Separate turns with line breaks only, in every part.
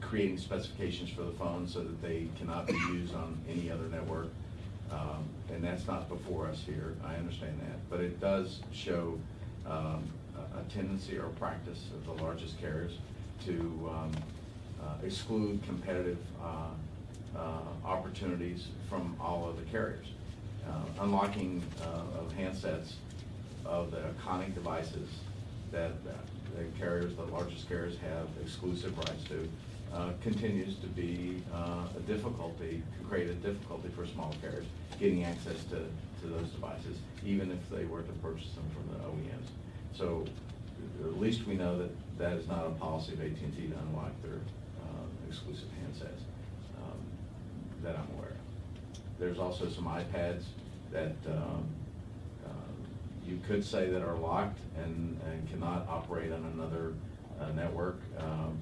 creating specifications for the phone so that they cannot be used on any other network. Um, And that's not before us here, I understand that. But it does show um, a a tendency or practice of the largest carriers to um, uh, exclude competitive uh, uh, opportunities from all of the carriers. Uh, Unlocking uh, of handsets of the iconic devices that that the carriers, the largest carriers have exclusive rights to, uh, continues to be uh, a difficulty, can create a difficulty for small carriers getting access to, to those devices, even if they were to purchase them from the OEMs. So at least we know that that is not a policy of AT&T to unlock their uh, exclusive handsets um, that I'm aware of. There's also some iPads that um, you could say that are locked and, and cannot operate on another uh, network. Um,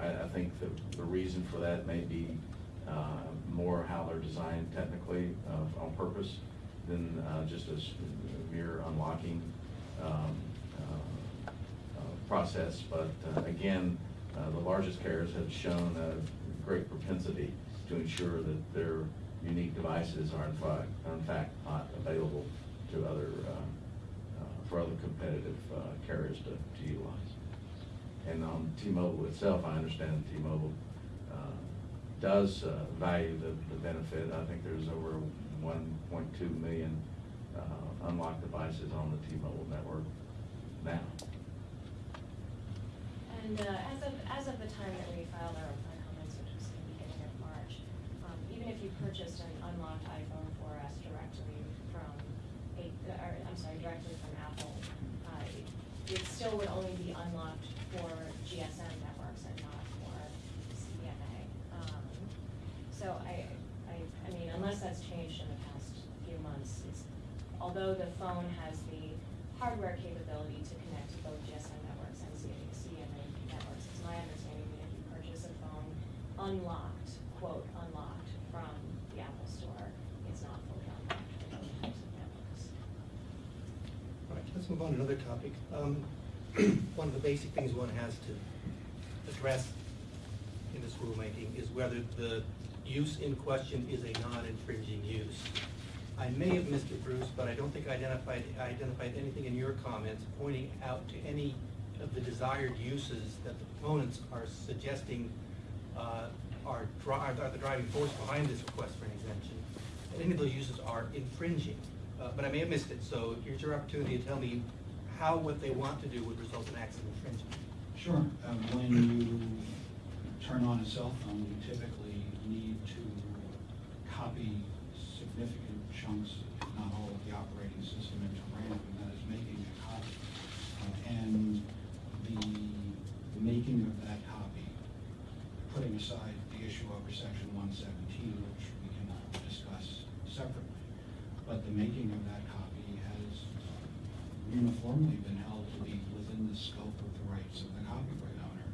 I, I think the, the reason for that may be uh, more how they're designed technically uh, on purpose than uh, just a mere unlocking um, uh, uh, process. But again, the largest carriers have shown a great propensity to ensure that their unique devices are in fact, in fact not available to other, uh, uh, for other competitive uh, carriers to to utilize. And on T-Mobile itself, I understand T-Mobile does value the the benefit. I think there's over 1.2 million unlocked devices on the T-Mobile network now.
And uh, as of, as of the time that we filed our our comments, which was the beginning of March, um, even if you purchased an unlocked iPhone 4S directly from, a- or, I'm sorry, directly from Apple, uh, it- still would only be unlocked for GSM networks and not for CDMA. Um, So I, I, I mean, unless that's changed in the past few months, although the phone has the hardware capability to connect to both GSM networks and C- CDMA networks, it's my understanding that if you purchase a phone unlocked, quote, unlocked from the Apple Store, it's not fully unlocked for those types of networks.
All right, let's move on to another topic. Um, One of the basic things one has to address in this rulemaking is whether the use in question is a non-infringing use. I may have missed it, Bruce, but I don't think I identified, I identified anything in your comments pointing out to any of the desired uses that the proponents are suggesting uh, are are the driving force behind this request for an exemption. Any of those uses are infringing, Uh, but I may have missed it, so here's your opportunity to tell me how what they want to do would result in acts of infringement.
Sure. Um, When you turn on a cell phone, you typically need to copy significant chunks, if not all of the operating system into RAM, and that is making a copy. Uh, And the the making of that copy, putting aside the issue over section one seventeen, which we can discuss separately, but the making of that copy has uniformly been held to be within the scope of the rights of the copyright owner.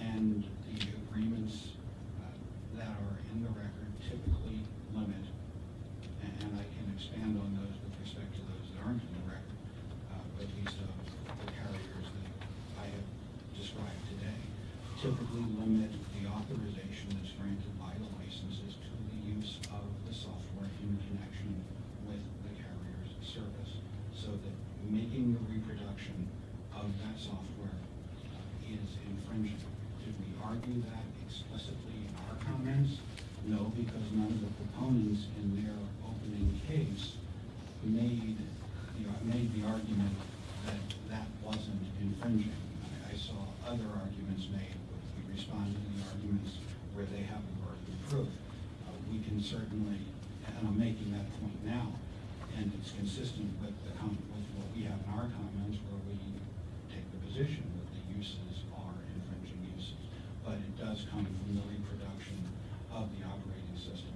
And the agreements uh, that are in the record typically limit, and and I can expand on those with respect to those that aren't in the record, uh, at least of the carriers that I have described today, typically limit the authorization that's granted by the licenses to the use of the software in connection with the carrier's service, so that making the reproduction of that software is infringing. Did we argue that explicitly in our comments? No, because none of the proponents in their opening case made, the made the argument that that wasn't infringing. I- I saw other arguments made, we responded to the arguments where they have the burden of proof. Uh, We can certainly, and I'm making that point now, and it's consistent with what we have in our comments where we take the position that the uses are infringing uses. But it does come from the reproduction of the operating system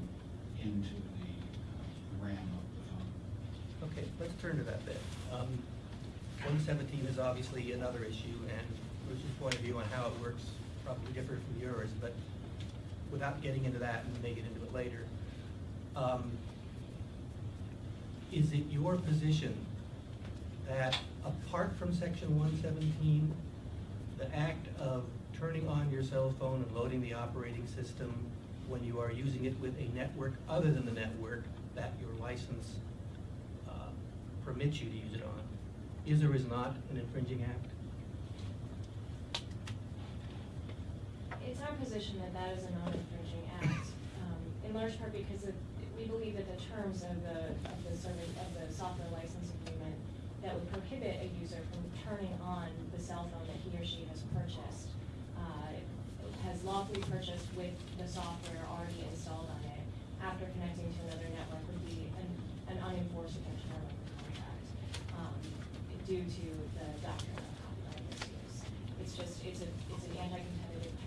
into the uh, RAM of the phone.
Okay, let's turn to that then. Um, 117 is obviously another issue, and Bruce's point of view on how it works probably differs from yours, but without getting into that, and we may get into it later, um, is it your position that apart from section 117, the act of turning on your cell phone and loading the operating system when you are using it with a network other than the network that your license uh, permits you to use it on, is or is not an infringing act?
It's our position that that is a non-infringing act, um, in large part because we believe that the terms of the, of the service, of the software license agreement that would prohibit a user from turning on the cell phone that he or she has purchased, uh, has lawfully purchased with the software already installed on it, after connecting to another network would be an, an unenforceable term of the contract, um, due to the doctrine of copyright misuse. It's just, it's a, it's an anti-competitive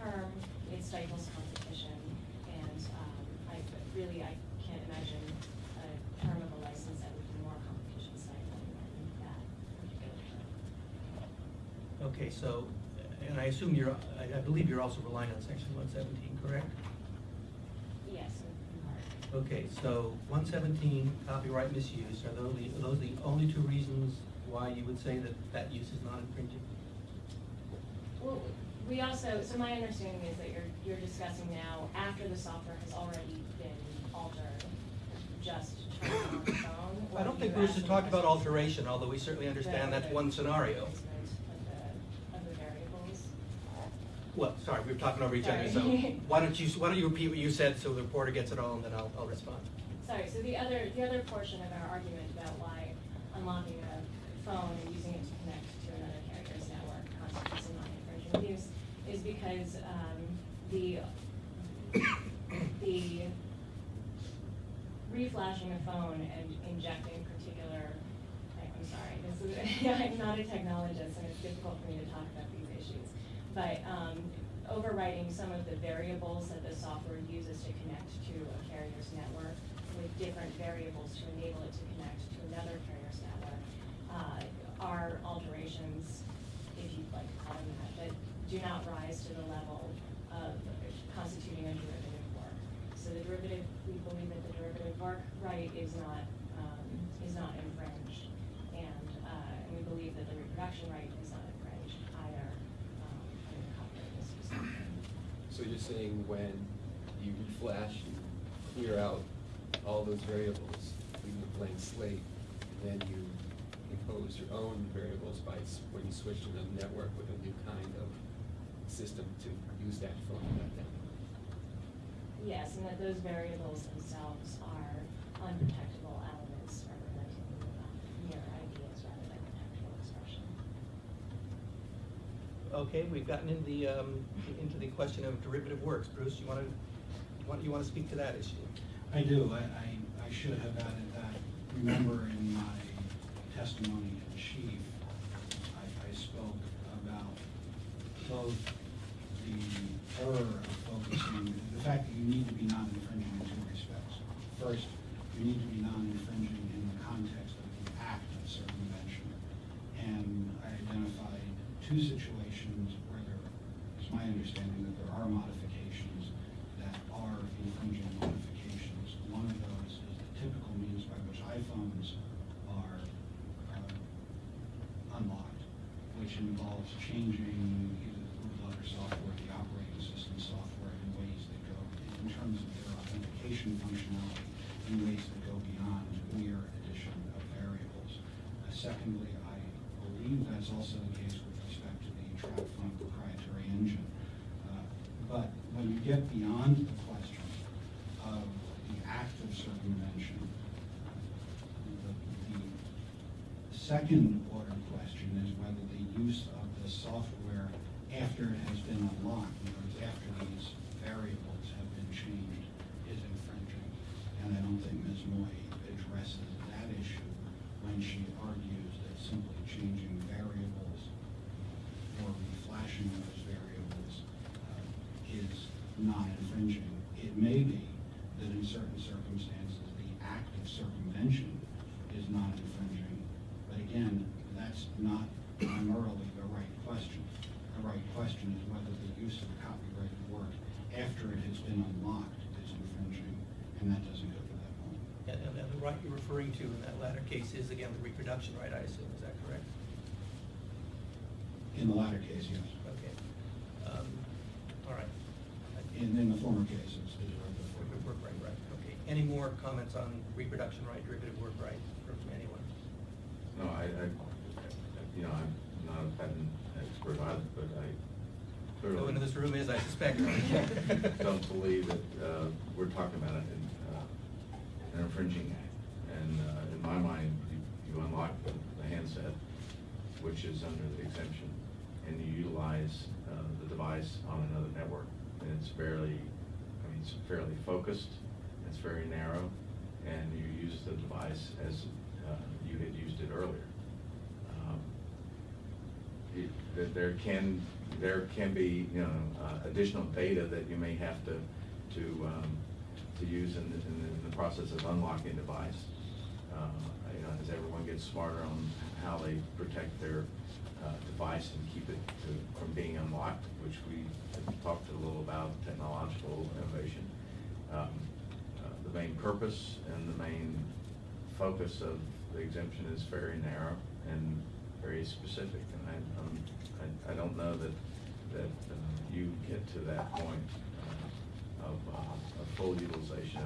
term, it stifles competition, and, um, I, really, I can't imagine a term of a license that would be more competition stifling than that particular term.
Okay, so, and I assume you're, I I believe you're also relying on section one seventeen, correct?
Yes, in in part.
Okay, so one seventeen, copyright misuse, are those the, are those the only two reasons why you would say that that use is not infringing?
Well, we also, so my understanding is that you're, you're discussing now, after the software has already been altered, just turn on the phone?
I don't think Bruce has talked about alteration, although we certainly understand that's one scenario.
replacement Of the, of the variables.
Well, sorry, we were talking over each other, so why don't you, why don't you repeat what you said so the reporter gets it all, and then I'll, I'll respond.
Sorry, so the other, the other portion of our argument about why unlocking a phone and using it to connect to another carrier's network constitutes a non-infringing use because, um, the, the reflashing a phone and injecting particular, I- I'm sorry, this is, I'm not a technologist and it's difficult for me to talk about these issues. But, um, overwriting some of the variables that the software uses to connect to a carrier's network with different variables to enable it to connect to another carrier's network, uh, are alterations, if you'd like to call them that do not rise to the level of constituting a derivative work. So the derivative, we believe that the derivative work right is not, um, is not infringed. And, uh, and we believe that the reproduction right is not infringed either, um, copyright.
So you're saying when you reflash, you clear out all those variables, leaving a blank slate, and then you impose your own variables by, when you switch to the network with a new kind of system to use that phone at that network?
Yes, and that those variables themselves are unprotectable elements representing mere ideas rather than textual expression.
Okay, we've gotten into the, um, into the question of derivative works. Bruce, you wanna, you want, you wanna speak to that issue?
I do, I, I, I should have added that, remember in my testimony in chief, I, I spoke about both the of focusing, the fact that you need to be non-infringing in two respects. First, you need to be non-infringing in the context of the act of circumvention. And I identified two situations where there is my understanding that there are modifications that are infringing modifications. One of those is the typical means by which iPhones are uh, unlocked, which involves changing either the bootloader software, the operating system software in ways that go, in terms of their authentication functionality, in ways that go beyond mere addition of variables. Uh, Secondly, I believe that's also the case with respect to the TracFone proprietary engine. Uh, But when you get beyond the question of the act of circumvention, the, the second order question is whether the use of the software after it has been unlocked, in other words, after these variables have been changed, is infringing. And I don't think Ms. Moy addresses she argues that simply changing variables or reflashing those variables uh, is not infringing. It may be that in certain circumstances, the act of circumvention is not infringing. But again, that's not primarily the right question. The right question is whether the use of copyrighted work after it has been unlocked is infringing, and that point.
And, and and the right you're referring to in that latter case is again the reproduction right, I assume, is that correct?
In the latter case, yes.
Okay. Um,
In, in the former cases, the derivative
Derivative
work.
work right, right, okay. Any more comments on reproduction right, derivative work right from anyone?
No, I, I, you know, I'm not a patent expert either, but I clearly.
No one in this room is, I suspect.
Don't believe that, uh, we're talking about an, uh, an infringing act. And, uh, in my mind, you, you unlock the the handset, which is under the exemption, and you utilize, uh, the device on another network. And it's fairly, I mean, it's fairly focused, it's very narrow, and you use the device as, uh, you had used it earlier. Um, it- there can, there can be, you know, uh, additional data that you may have to, to, um, to use in the, in the- in the process of unlocking a device uh, you know, as everyone gets smarter on how they protect their uh, device and keep it to, from being unlocked, which we talked a little about technological innovation. Um, uh, the main purpose and the main focus of the exemption is very narrow and very specific, and I, um, I, I, don't know that that uh, you get to that point uh, of, uh, of full utilization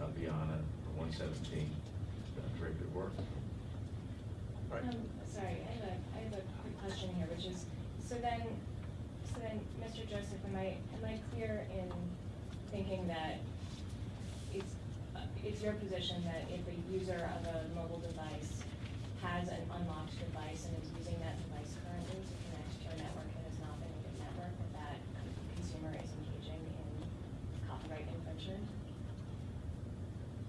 of beyond a 117 very good work.
Right.
Um, sorry, I have, a, I have a quick question here, which is, so then, so then, Mr. Joseph, am I am I clear in thinking that it's uh, it's your position that if a user of a mobile device has an unlocked device and is using that device currently to connect to a network that is not a good network, that that consumer is engaging in copyright infringement?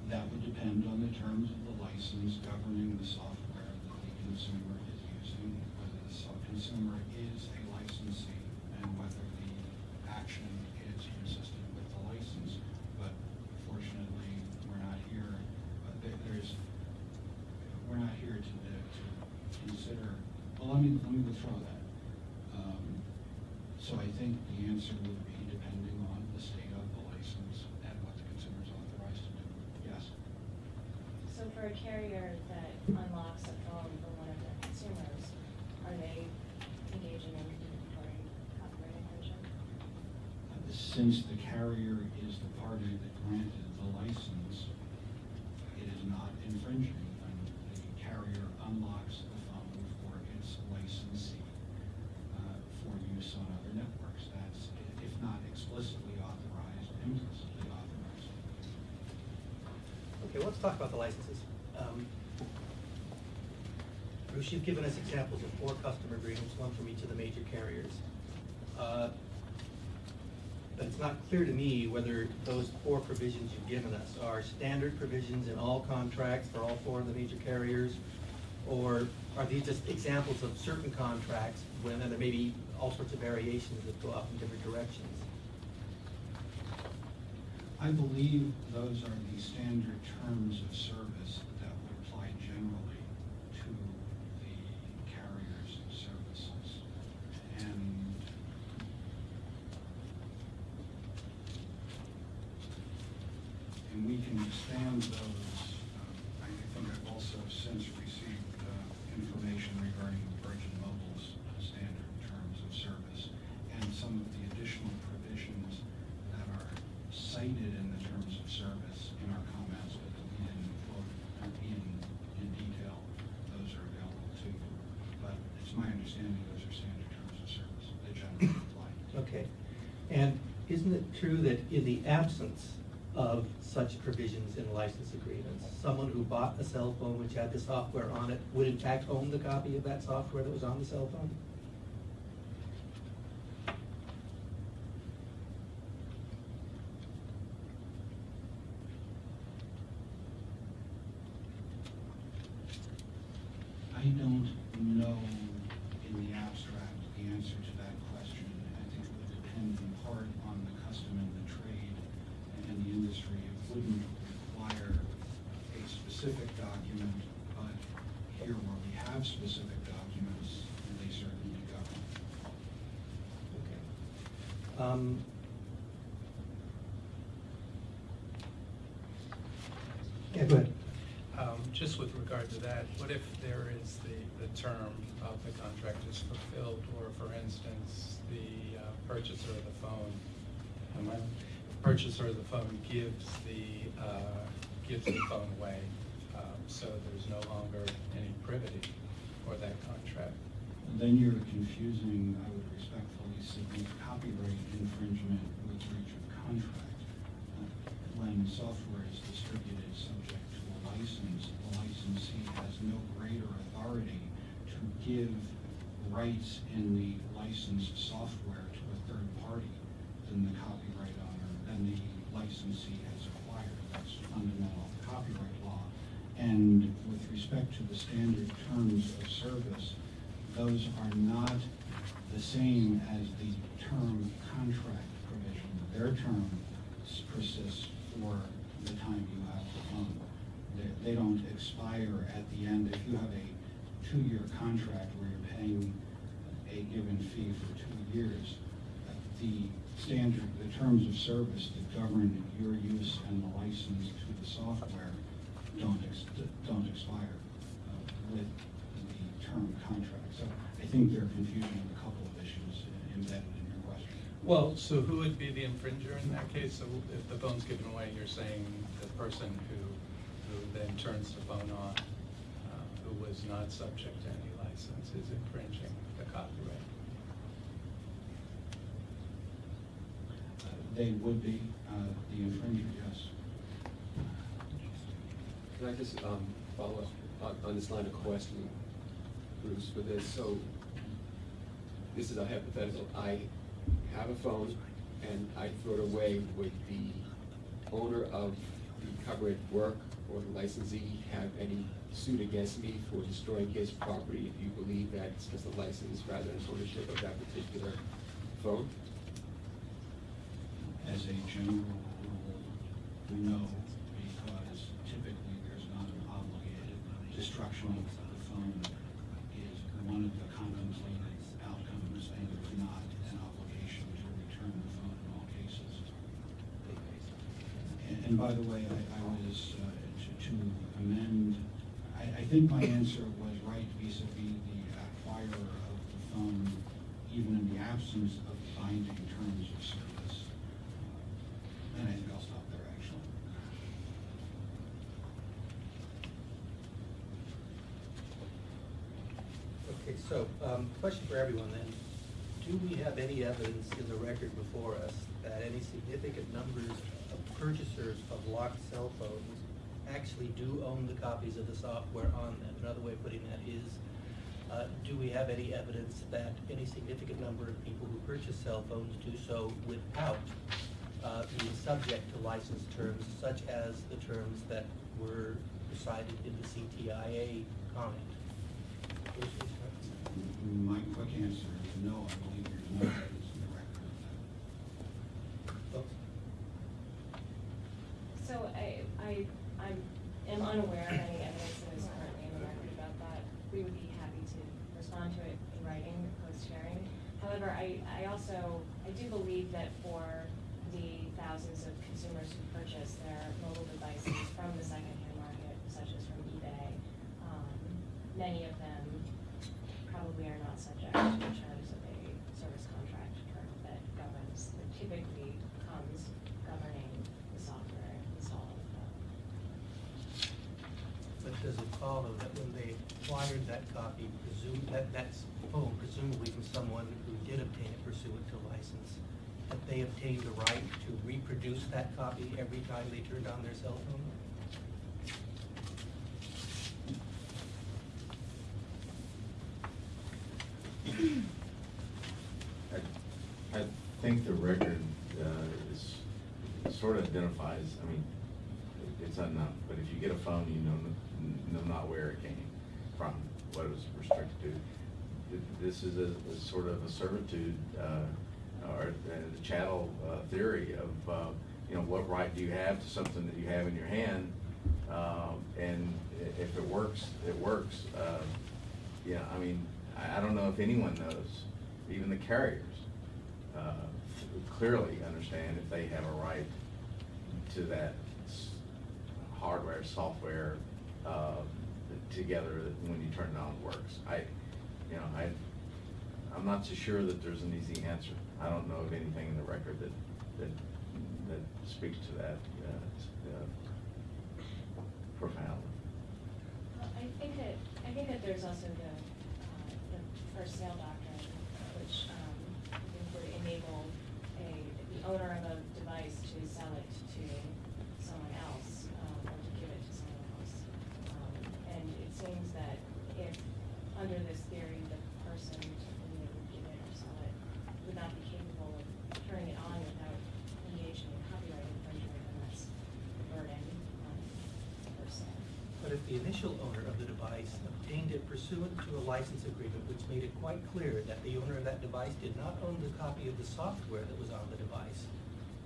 That would depend on the terms of license governing the software that the consumer is using, whether the consumer is a licensee, and whether the action is consistent with the license. But fortunately, we're not here, but there's, we're not here to, to consider, well, let me, let me withdraw that. Um, So I think the answer would be depending on the state of the license and what the consumer is authorized to do. Yes.
So for a carrier that unlocks a phone for one of their consumers, are they engaging in reporting copyright infringement?
Since the carrier is the party that granted the license, it is not infringing when the carrier unlocks the phone for its licensee uh, for use on other networks. That's, i- if not explicitly authorized, implicitly authorized.
Okay, let's talk about the licenses. Um, Bruce, you've given us examples of four customer agreements, one from each of the major carriers. Uh, But it's not clear to me whether those four provisions you've given us are standard provisions in all contracts for all four of the major carriers? Or are these just examples of certain contracts when there may be all sorts of variations that go off in different directions?
I believe those are the standard terms of service that would apply generally to the carrier's services. And and we can expand those. uh, I think I've also since received uh, information regarding Virgin Mobile's uh, standard terms of service and some of the additional provisions that are cited in the terms of service in our comments, but that we didn't quote in, in detail. Those are available to you. But it's my understanding those are standard terms of service that generally apply.
Okay. And isn't it true that in the absence of such provisions in license agreements, someone who bought a cell phone which had the software on it would in fact own the copy of that software that was on the cell phone?
I don't know in the abstract the answer to that question. I think it would depend in part on the custom and the trade and the industry. It wouldn't require a specific document, but here where we have specific documents, they certainly govern.
Okay. Um, Yeah, go ahead.
Um, Just with regard to that, what if there is the, the term of the contract is fulfilled, or for instance, the uh, purchaser of the phone am I, purchaser of the phone gives the, uh, gives the phone away, um, so there's no longer any privity for that contract.
Then you're confusing, I would respectfully submit, copyright infringement with breach of contract. Uh, When software is distributed subject to a license, the no greater authority to give rights in the licensed software to a third party than the copyright owner, than the licensee has acquired. That's fundamental copyright law. And with respect to the standard terms of service, those are not the same as the term contract provision. Their term persists for the time you have the phone. They, don't expire at the end. If you have a two-year contract where you're paying a given fee for two years, the standard, the terms of service that govern your use and the license to the software don't ex, don't expire uh, with the term contract. So I think they're confusing a couple of issues embedded in your question.
Well, so who would be the infringer in that case? So if the phone's given away, you're saying the person who then turns the phone on, uh, who was not subject to any license, is infringing the copyright.
Uh, They would be uh, the infringer, yes.
Can I just um, follow up on, on this line of questioning, Bruce, for this? So, this is a hypothetical. I have a phone and I throw it away. Would the owner of the covered work or the licensee have any suit against me for destroying his property if you believe that it's just a license rather than ownership of that particular phone?
As a general rule, no, because typically there's not an obligated destruction of the phone is one of the contemplated outcomes, and there's not an obligation to return the phone in all cases. And, and by the way, I, I was, uh, to, amend, I, I think my answer was right vis-à-vis the acquirer of the phone, even in the absence of binding terms of service. And I think I'll stop there, actually.
Okay, so, um, question for everyone then. Do we have any evidence in the record before us that any significant numbers of purchasers of locked cell phones actually do own the copies of the software on them? Another way of putting that is, uh, do we have any evidence that any significant number of people who purchase cell phones do so without uh, being subject to license terms such as the terms that were recited in the CTIA comment?
My quick answer is no, I believe there's no evidence in the record of that.
Oops.
So I, I, I am unaware of any evidence that is currently in the record about that. We would be happy to respond to it in writing post-hearing. However, I, I also, I do believe that for the thousands of consumers who purchase their mobile devices from the secondhand market, such as from eBay, um, many of them probably are not subject to the terms of a service contract term that governs, that typically comes governing the software installed with them.
But does it follow that when they acquired that copy, presume, that, that's phone presumably from someone who did obtain it pursuant to license, that they obtained the right to reproduce that copy every time they turned on their cell phone?
I, I think the record, uh, is, sort of identifies, I mean, it- it's enough, but if you get a phone, you know, know not where it came from, what it was restricted to. Th- This is a, a sort of a servitude, uh, or uh, the chattel, uh, theory of, uh, you know, what right do you have to something that you have in your hand? Um, and if it works, it works. Uh, Yeah, I mean, I, I don't know if anyone knows, even the carriers, uh, clearly understand if they have a right to that hardware, software, uh, together when you turn it on works. I, you know, I, I'm not so sure that there's an easy answer. I don't know of anything in the record that, that that speaks to that uh, uh, profoundly.
Well, I think that, I think that there's also the, uh, the first sale doctrine, which, um, would enable a, the owner of a device to sell it to someone else, um, or to give it to someone else. Um, And it seems that if, under this theory, the person to whom they would give it or sell it would not be capable of turning it on without engaging in copyright infringement, then that's a burden on the person.
But if the initial owner of the device obtained it pursuant to a license agreement which made it quite clear that the owner of that device did not own the copy of the software that was on the device,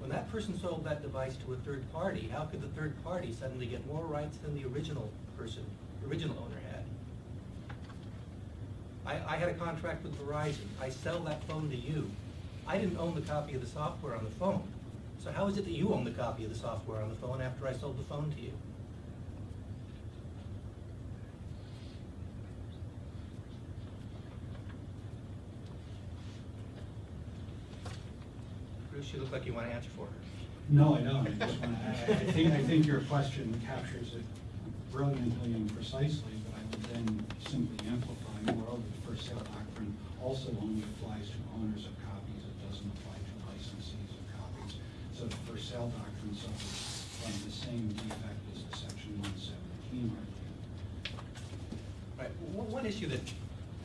when that person sold that device to a third party, how could the third party suddenly get more rights than the original person, original owner had? I, I had a contract with Verizon. I sell that phone to you. I didn't own the copy of the software on the phone. So how is it that you own the copy of the software on the phone after I sold the phone to you? Bruce, you look like you want to answer for her.
No, I don't. I just want to, I I think, I think your question captures it brilliantly and precisely, but I would then simply amplify, moreover, the first sale doctrine also only applies to owners of copies. It doesn't apply to licensees of copies. So the first sale doctrine suffers from the same defect as the section one seventeen argument.
Right, one, one issue that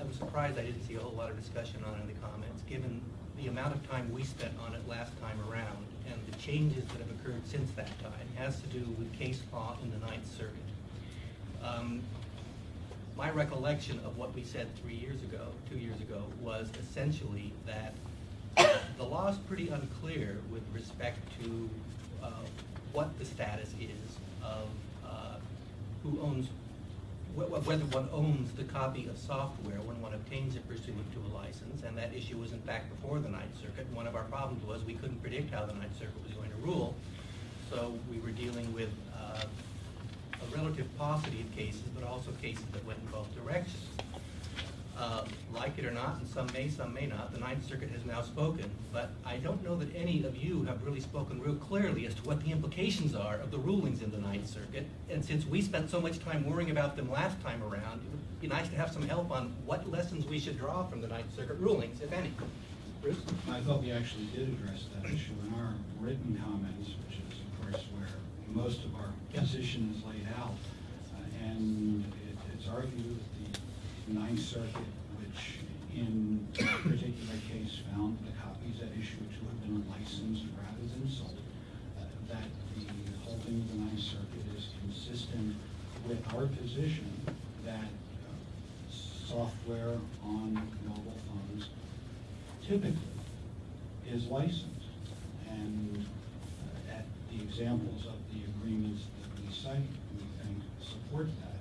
I'm surprised I didn't see a whole lot of discussion on in the comments, given the amount of time we spent on it last time around and the changes that have occurred since that time, has to do with case law in the Ninth Circuit. Um, My recollection of what we said three years ago, two years ago, was essentially that the law's pretty unclear with respect to uh, what the status is of uh, who owns, whether one owns the copy of software when one obtains it pursuant to a license, and that issue was in fact before the Ninth Circuit. One of our problems was we couldn't predict how the Ninth Circuit was going to rule, so we were dealing with uh, a relative paucity of cases, but also cases that went in both directions. Uh, Like it or not, and some may, some may not, the Ninth Circuit has now spoken, but I don't know that any of you have really spoken real clearly as to what the implications are of the rulings in the Ninth Circuit. And since we spent so much time worrying about them last time around, it would be nice to have some help on what lessons we should draw from the Ninth Circuit rulings, if any. Bruce?
I thought we actually did address that issue in our written comments, which is, of course, where most of our position is laid out. Uh, And it- it's our view that the Ninth Circuit, which in a particular case found the copies at issue to have been licensed rather than sold, uh, that the holding of the Ninth Circuit is consistent with our position that uh, software on mobile phones typically is licensed. And uh, at the examples of the agreements that we cite, we think support that.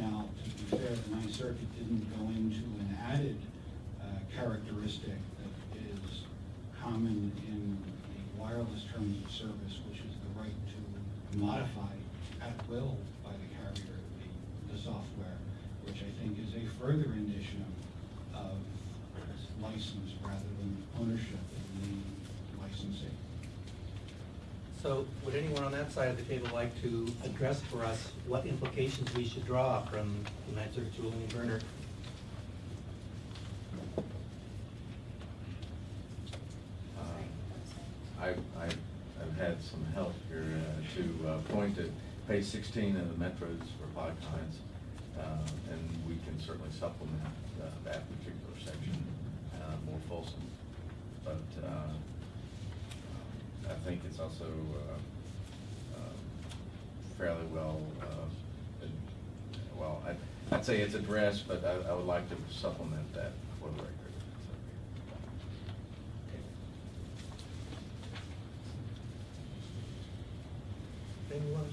Now, the Ninth Circuit didn't go into an added uh, characteristic that is common in the wireless terms of service, which is the right to modify at will by the carrier the, the software, which I think is a further indication of license rather than ownership in the licensee.
So would anyone on that side of the table like to address for us what implications we should draw from the Ninth Circuit's ruling in Vernor?
Uh, I've, had some help here uh, to uh, point to page sixteen of the Metro's reply comments, uh, and we can certainly supplement uh, that particular section more fulsome. But I think it's also uh, fairly well, uh, well, I'd- I'd say it's addressed, but I I would like to supplement that for the record.
Anyone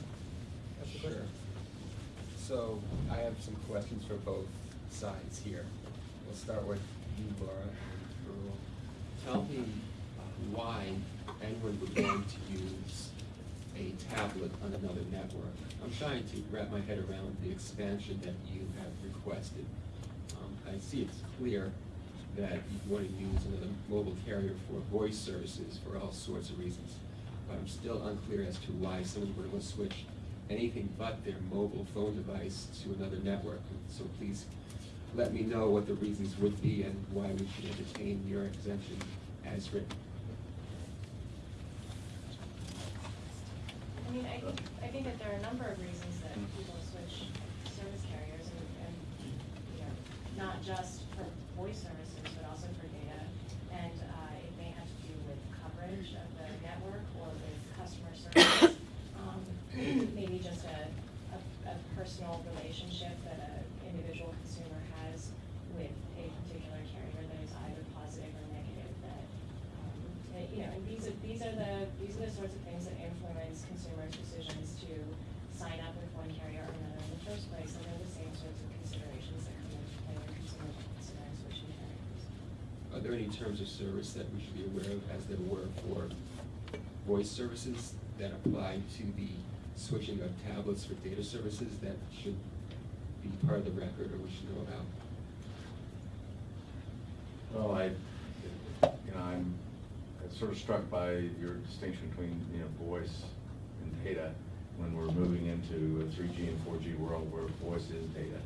have a question?
So I have some questions for both sides here. We'll start with you, Laura. Tell me why anyone would want to use a tablet on another network. I'm trying to wrap my head around the expansion that you have requested. Um, I see it's clear that you want to use another mobile carrier for voice services for all sorts of reasons. but I'm still unclear as to why someone would want to switch anything but their mobile phone device to another network. So please let me know what the reasons would be and why we should entertain your exemption as written.
Mean, I think, I think that there are a number of reasons that people switch service carriers and, and, you know, not just for voice services, but also for data. And, uh, it may have to do with coverage of the network or with customer service. Um, maybe just a, a, a personal relationship that a individual consumer has with a particular carrier that is either positive or negative that, um, that, you know, and these are, these are the, these are the sorts of things that influence consumers' decisions to sign up with one carrier or another in the first place, and they're the same sorts of considerations that come into play when consumers are considering switching carriers.
Are there any that we should be aware of as there were for voice services that apply to the switching of tablets for data services that should be part of the record or we should know about?
Well, I, you know, I'm sort of struck by your distinction between, you know, voice and data when we're moving into a three G and four G world where voice is data.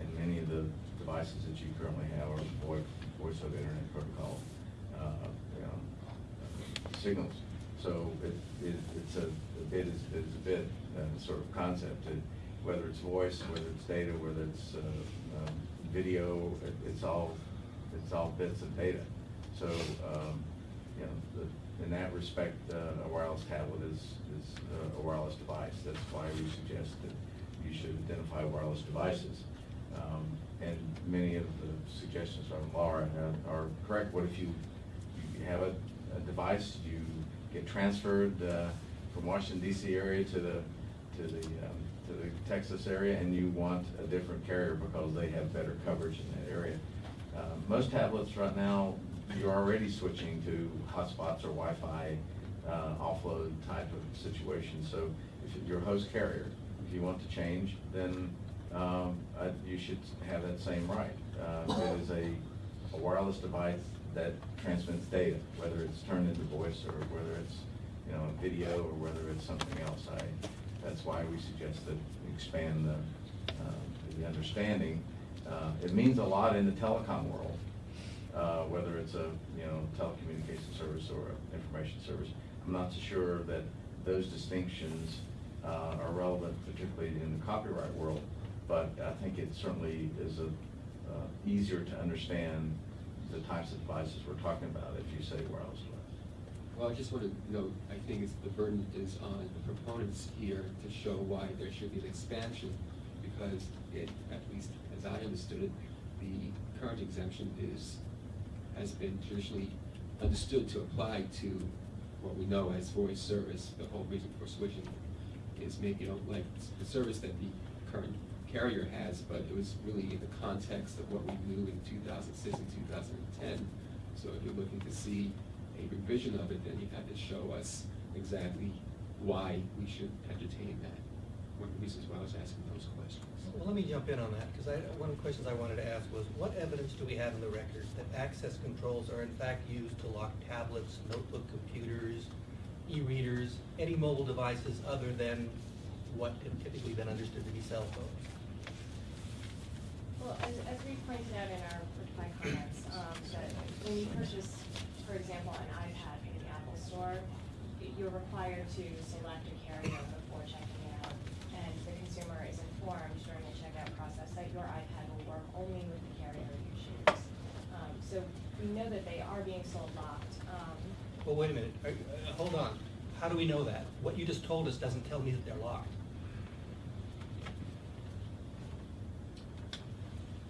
And many of the devices that you currently have are voice, voice over internet protocol, you know, uh, signals. So it, it, it's a, a bit is, is a bit, uh, sort of concept, that whether it's voice, whether it's data, whether it's, uh, um, video, it, it's all, it's all bits of data. So, um, you know, the, in that respect, uh, a wireless tablet is, is uh, a wireless device. That's why we suggest that you should identify wireless devices. Um, and many of the suggestions from Laura are- are correct. What if you, you have a, a device, you get transferred, uh, from Washington DC area to the, to the, um, to the Texas area, and you want a different carrier because they have better coverage in that area. Uh, Most tablets right now, you're already switching to hotspots or Wi-Fi uh, offload type of situation. So if you're host carrier, if you want to change, then um, you should have that same right. Uh, It is a a wireless device that transmits data, whether it's turned into voice or whether it's, you know, a video or whether it's something else. I, that's why we suggest that expand the, uh, the understanding. Uh, It means a lot in the telecom world, uh, whether it's a, you know, telecommunication service or an information service. I'm not so sure that those distinctions uh, are relevant, particularly in the copyright world, but I think it certainly is a, uh, easier to understand the types of devices we're talking about if you say wireless device.
Well, I just want to note, I think the burden is on the proponents here to show why there should be an expansion, because it, at least as I understood it, the current exemption is, has been traditionally understood to apply to what we know as voice service. The whole reason for switching is maybe you don't like the service that the current carrier has, but it was really in the context of what we knew in two thousand six and two thousand and ten. So if you're looking to see a revision of it, then you have to show us exactly why we should entertain that. One of the reasons why I was asking those questions.
Well, let me jump in on that, because one of the questions I wanted to ask was, what evidence do we have in the record that access controls are in fact used to lock tablets, notebook computers, e-readers, any mobile devices other than what have typically been understood to be cell phones?
As, as we pointed out in our reply comments, um, that when you purchase, for example, an iPad from the Apple Store, you're required to select a carrier before checking out, and the consumer is informed during the checkout process that your iPad will work only with the carrier you choose. Um, so we know that they are being sold locked, um,
Well, wait a minute, Are- uh, hold on. How do we know that? What you just told us doesn't tell me that they're locked.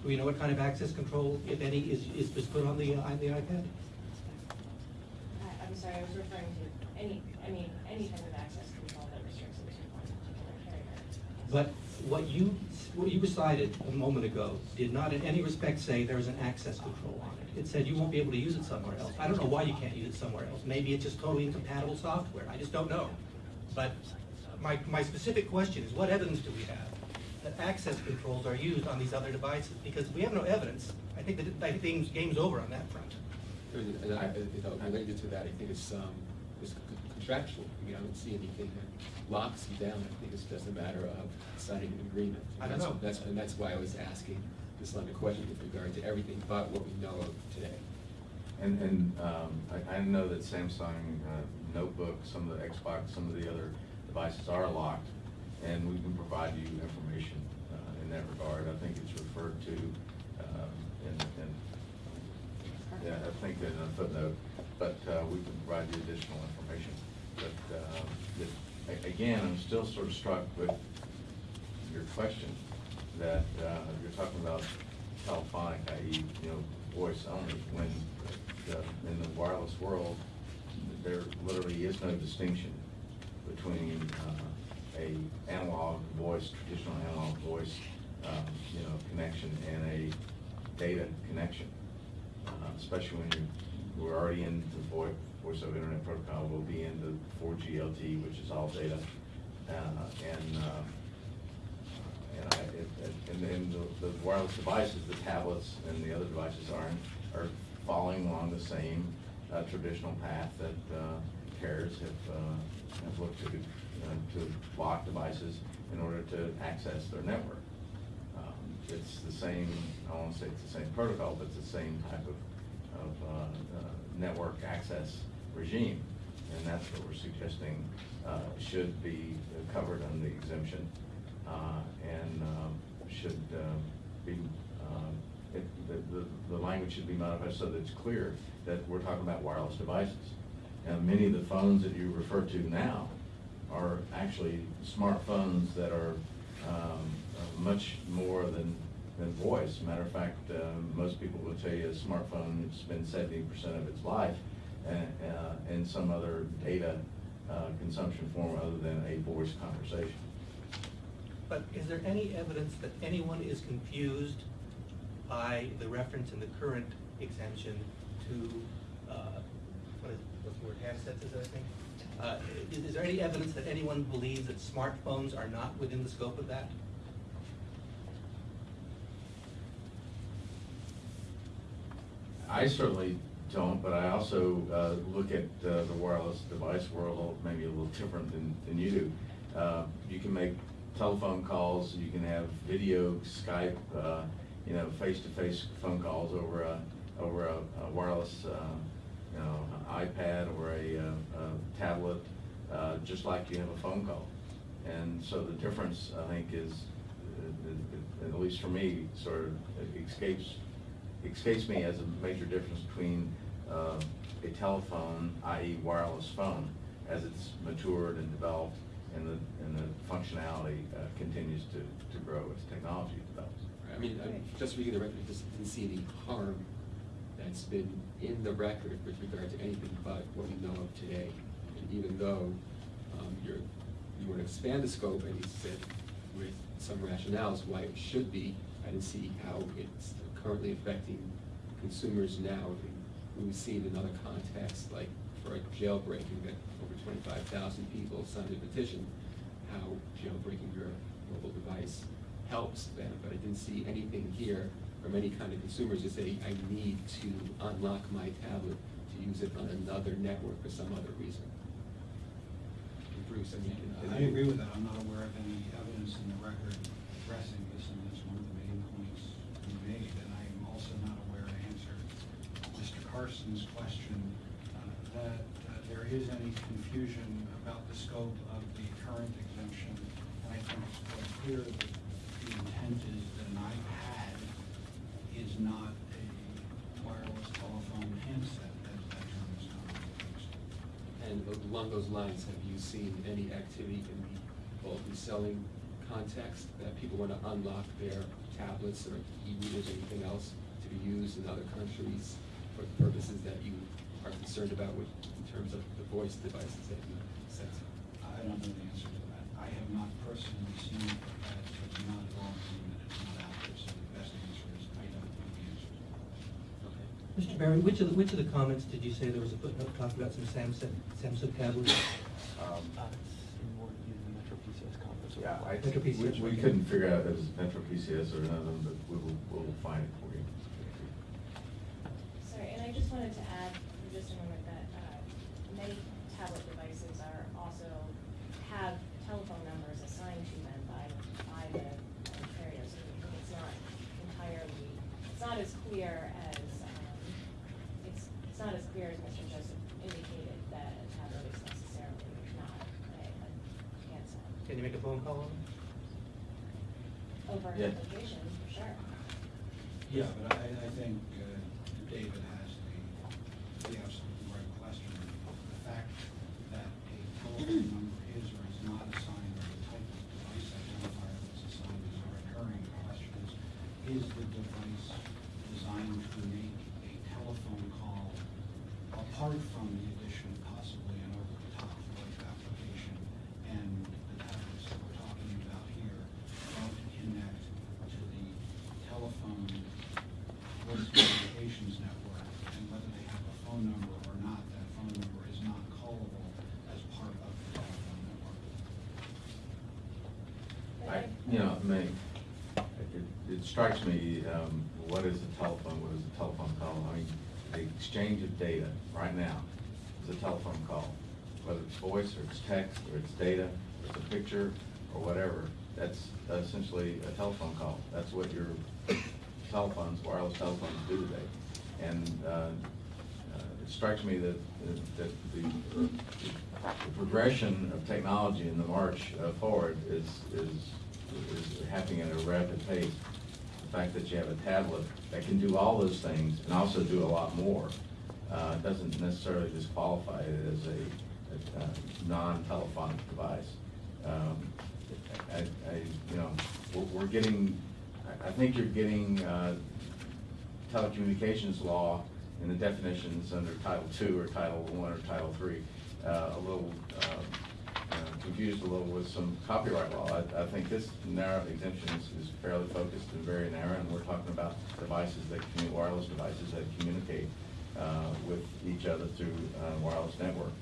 Do we know what kind of access control, if any, is, is is put on the, uh, on the iPad?
I, I'm sorry, I was referring to any, I mean, any type of access control that restricts it to one particular carrier.
But what you, what you recited a moment ago did not in any respect say there is an access control on it. It said you won't be able to use it somewhere else. I don't know why you can't use it somewhere else. Maybe it's just totally incompatible software. I just don't know. But my, my specific question is, what evidence do we have that access controls are used on these other devices? Because we have no evidence, I think that, I think game's over on that front.
And I, you know, related to that, I think it's, um, it's contractual, I mean, I don't see anything that locks you down, I think it's just a matter of signing an agreement.
I don't
That's-
know.
That's, and that's why I was asking this line of question with regard to everything but what we know of today.
And, and, um, I, I know that Samsung uh, notebook, some of the Xbox, some of the other devices are locked, and we can provide you information, uh, in that regard. I think it's referred to, um, in, in, yeah, I think in a footnote, but, uh, we can provide you additional information. But, um, the- again, I'm still sort of struck with your question, that, uh, you're talking about telephonic, i.e., you know, voice only, when, uh, in the wireless world, there literally is no distinction a analog voice, traditional analog voice, um, you know, connection and a data connection. Uh, Especially when you, we're already into VoIP, voice over internet protocol, we'll be into four G LTE, which is all data. Uh, and, uh, and I, it- it- and the, the wireless devices, the tablets and the other devices are, are following along the same, uh, traditional path that, uh, carriers have, uh, have looked to, to block devices in order to access their network. Um, It's the same, I won't say it's the same protocol, but it's the same type of, of, uh, uh, network access regime. And that's what we're suggesting, uh, should be covered under the exemption, uh, and, um, should, um, be, it, the, the, the language should be modified so that it's clear that we're talking about wireless devices. And many of the phones that you refer to now are actually smartphones that are, um, uh, much more than, than voice. Matter of fact, uh, most people will tell you a smartphone, been seventy percent of its life, and, uh, in some other data, uh, consumption form other than a voice conversation.
But is there any evidence that anyone is confused by the reference in the current exemption to, uh, what is, what's the word, handsets, is that I think? Uh, is, is there any evidence that anyone believes that smartphones are not within the scope of that?
I certainly don't, but I also uh, look at uh, the wireless device world maybe a little different than, than you do. Uh, You can make telephone calls, you can have video, Skype, uh, you know, face-to-face phone calls over a, over a a wireless, uh, iPad or a uh, a tablet, uh, just like you have a phone call. And so the difference, I think, is, uh, at least for me, sort of escapes escapes me as a major difference between uh, a telephone, i.e. wireless phone, as it's matured and developed and the, and the functionality uh, continues to, to grow as technology develops.
I mean, I'm just reading the record, I just didn't see any harm that's been in the record with regard to anything but what we know of today. And even though um, you're, you want to expand the scope, and you said with some rationales why it should be, I didn't see how it's currently affecting consumers now. I mean, We've seen in other contexts, like for a jailbreaking, that over twenty-five thousand people signed a petition, how jailbreaking your mobile device helps them, but I didn't see anything here from any kind of consumers to say, I need to unlock my tablet to use it on another network for some other reason. Bruce, I mean.
I agree with that. I'm not aware of any evidence in the record addressing this, and that's one of the main points you made. And I am also not aware to answer Mr. Carson's question, uh, that uh, there is any confusion about the scope of the current exemption. And I think it's quite clear that not a wireless telephone handset, that that term is not used.
And along those lines, have you seen any activity in the bulk reselling context that people want to unlock their tablets or e-readers, or anything else to be used in other countries for purposes that you are concerned about with, in terms of the voice devices that you sent?
I don't know the answer to that. I have not personally seen it, but it's not at all mean that it's not out there, so the best answer is I don't know the answer to that.
Okay.
Mr. Berry, which of the, which of the comments did you say there was a footnote talking about some Samsung, Samsung tablets?
Um,
it's in more using the Metro PCS conference.
Yeah, I
Metro
think, we,
PCS,
we
okay.
couldn't figure out if it was Metro PCS or another, but we will, we'll find it for you.
Sorry, and I just wanted to add for just a moment that uh, many tablet devices are also, have telephone numbers assigned to them by, by the uh, carrier, so I think it's not entirely, it's not as clear as, um, it's, it's not as clear as Mr. Joseph indicated that a tablet is necessarily not a, a handset.
Can you make a phone call on it?
Over an
Yeah.
application, for sure.
Yeah, but I, I think uh, David has the, the absolutely right question. The fact that a telephone number is or is not assigned, or the type of device identifier that's assigned is a recurring question is, is the device designed to make a telephone call apart from the addition possibly an over-the-top voice application and the tablets that we're talking about here don't connect to the telephone voice communications network, and whether they have a phone number or not, that phone number is not callable as part of the telephone network.
But
I, know, it, it strikes me, um, what is a telephone, what is a telephone call? I mean, the exchange of data right now is a telephone call. Whether it's voice, or it's text, or it's data, or it's a picture, or whatever, that's essentially a telephone call. That's what your telephones, wireless telephones do today. And, uh, uh, it strikes me that, that the, the progression of technology in the march uh, forward is, is, is happening at a rapid pace. The fact that you have a tablet that can do all those things and also do a lot more, uh, doesn't necessarily disqualify it as a, a, uh, non-telephonic device. Um, I, I, you know, we're, we're getting, I, think you're getting, uh, telecommunications law and the definitions under Title II or Title I or Title III, uh, a little uh, confused a little with some copyright law. I, I think this narrow exemption is, is fairly focused and very narrow, and we're talking about devices that commu, wireless devices that communicate uh, with each other through uh, wireless network.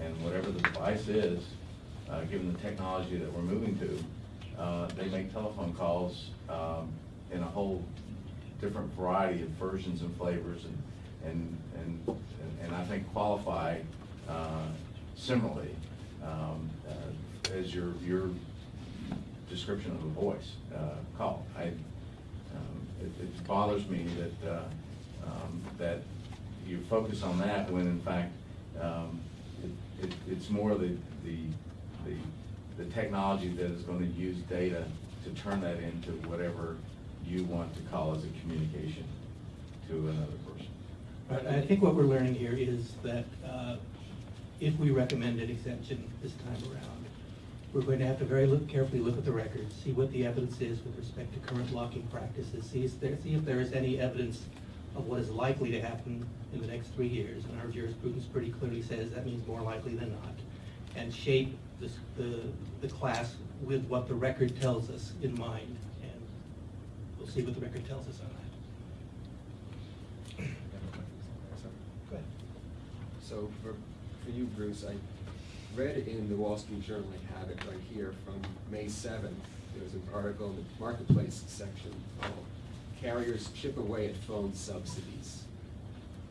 And whatever the device is, uh, given the technology that we're moving to, uh, they make telephone calls um, in a whole different variety of versions and flavors and, and, and, and I think qualify uh, similarly um, uh, as your, your description of a voice uh, call. I, um, it, it bothers me that, uh, um, that you focus on that when in fact, um, it, it, it's more the, the, the, the technology that is gonna use data to turn that into whatever you want to call as a communication to another person.
I think what we're learning here is that uh, if we recommend an exemption this time around, we're going to have to very look, carefully look at the records, see what the evidence is with respect to current locking practices, see if there, see if there is any evidence of what is likely to happen in the next three years. And our jurisprudence pretty clearly says that means more likely than not. And shape this, the, the class with what the record tells us in mind. And we'll see what the record tells us on that. Go ahead.
So for, for you, Bruce, I read in the Wall Street Journal, I have it right here, from May seventh. There was an article in the Marketplace section called Carriers Chip Away at Phone Subsidies.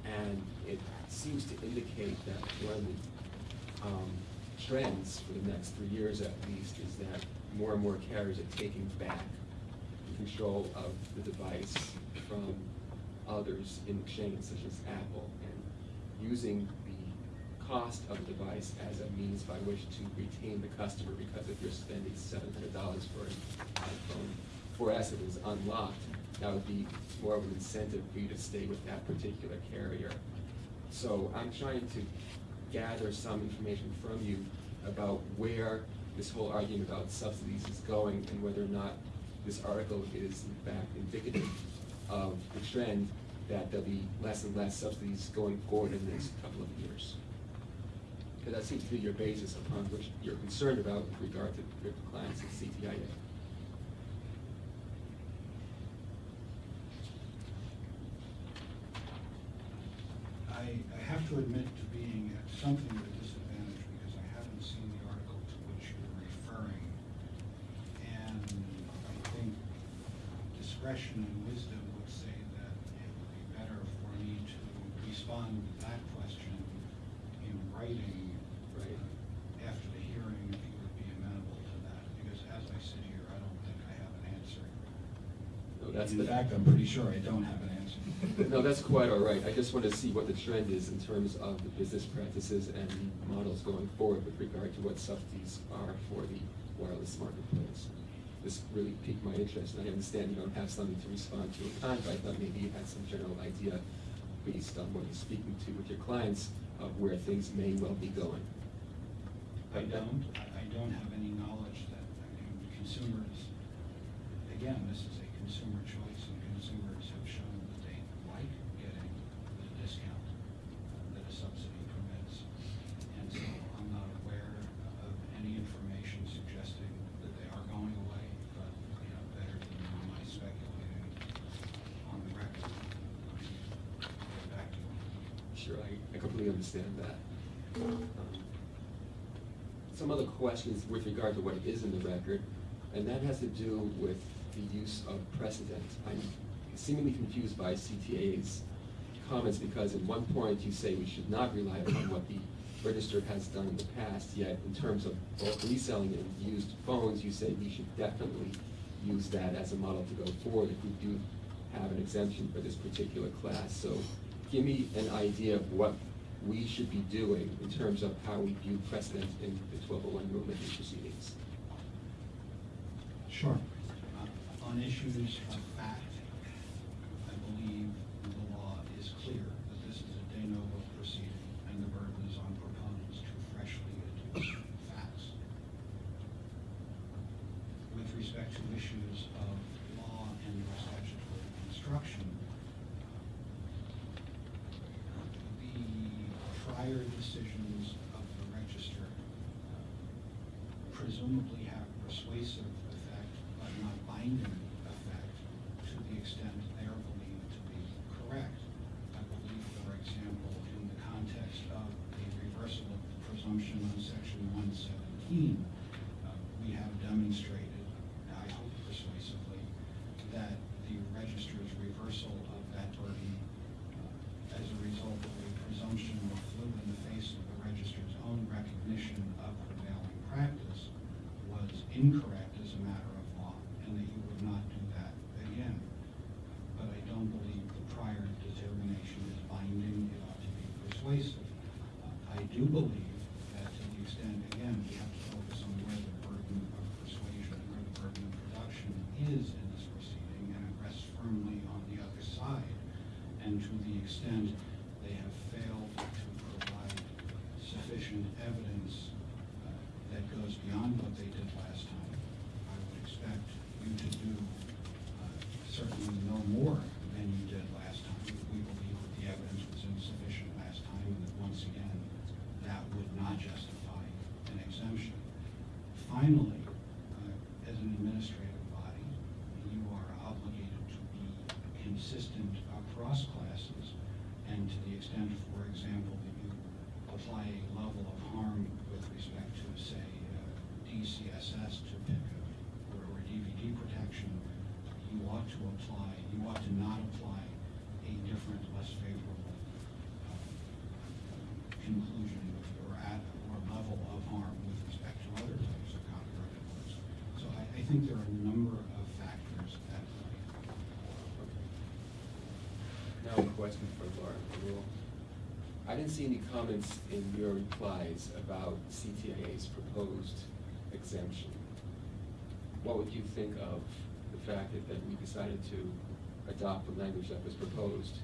And it seems to indicate that one of the, um, trends for the next three years at least is that more and more carriers are taking back the control of the device from others in exchange, such as Apple, and using cost of the device as a means by which to retain the customer, because if you're spending seven hundred dollars for an iPhone 4S that is unlocked, that would be more of an incentive for you to stay with that particular carrier. So I'm trying to gather some information from you about where this whole argument about subsidies is going and whether or not this article is in fact indicative of the trend that there'll be less and less subsidies going forward in the next couple of years. Because that seems to be your basis upon which you're concerned about with regard to your clients at CTIA.
I, have to admit to being something of a disadvantage because I haven't seen the article to which you're referring. And I think discretion and wisdom would say that it would be better for me to respond to that question in writing
that's
In
the.
fact, I'm pretty sure I don't have an answer.
No, that's quite all right. I just want to see what the trend is in terms of the business practices and models going forward with regard to what subsidies are for the wireless marketplace. This really piqued my interest, and I understand you don't have something to respond to in kind, but I thought maybe you had some general idea based on what you're speaking to with your clients of where things may well be going.
I don't, I I don't have any knowledge that, I mean, consumers, again, this is a consumer choice, and consumers have shown that they like getting the discount that a subsidy permits. And so I'm not aware of any information suggesting that they are going away, but, you know, better than my speculating on the record. I mean, get back to you.
Sure, I, I completely understand that. Um, Some other questions with regard to what is in the record, and that has to do with the use of precedent. I'm seemingly confused by CTIA's comments, because at one point you say we should not rely upon what the register has done in the past, yet in terms of bulk reselling and used phones, you say we should definitely use that as a model to go forward if we do have an exemption for this particular class. So give me an idea of what we should be doing in terms of how we view precedent in the twelve oh one rulemaking proceedings.
Sure. Uh, On issues of fact, I believe the law is clear that this is a de novo proceeding, and the burden is on proponents to freshly adduce facts. With respect to issues of law and or statutory construction, the prior decisions of the register uh, presumably have persuasive effect, but not binding effect, to the extent they are believed to be correct. I believe, for example, in the context of the reversal of the presumption on section one seventeen, uh, we have demonstrated, I hope persuasively, that the registrar's reversal of that burden uh, as a result of a presumption that flew in the face of the registrar's own recognition of prevailing practice was incorrect as a matter of law, and that you would not do that again. But I don't believe the prior determination is binding, it ought to be persuasive. Uh, I do believe that to the extent, again, we have to focus on where the burden of persuasion, where the burden of production is in this proceeding, and it rests firmly on the other side. And to the extent they have failed to provide sufficient evidence uh, that goes beyond what they did last time, I would expect you to do uh, certainly no more than you did last time. We believe that the evidence was insufficient last time, and that once again, that would not justify an exemption. Finally, uh, as an administrative body, you are obligated to be consistent across classes, and to the extent, for example, that you apply a level of harm with respect to, say, uh, DCSS to pick a, or or DVD protection, you ought to apply, you ought to not apply a different, less favorable uh, conclusion with- or at, or level of harm with respect to other types of copyrighted works. So I, I think there are a number of factors at play.
Now a question for Laura Rule. I didn't see any comments in your replies about CTIA's proposed exemption. What would you think of the fact that, that we decided to adopt the language that was proposed?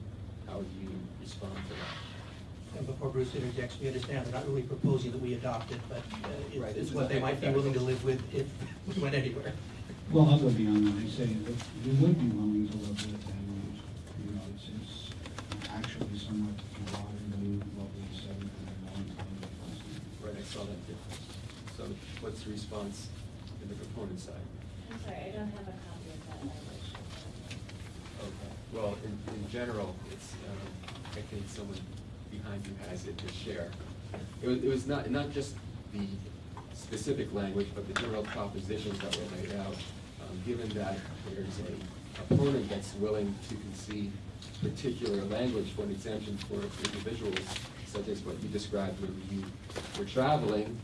How would you respond to that?
And before Bruce interjects, we understand they're not really proposing that we adopt it, but uh,
Right,
it's-
this
it's what they might be willing to live with if we went anywhere.
Well, I'll go beyond that and say that we would be willing to live with it, and, you know, it's, it's actually somewhat broader than what we said in a long time ago.
Right, I saw that difference. So what's the response in the proponent side?
I'm sorry, I don't have a copy of that language.
Okay, well, in, in general, it's, um, I think someone behind you has it to share. It was, it was not, not just the specific language, but the general propositions that were laid out. Um, given that there's a opponent that's willing to concede particular language for an exemption for individuals, such as what you described when you were traveling,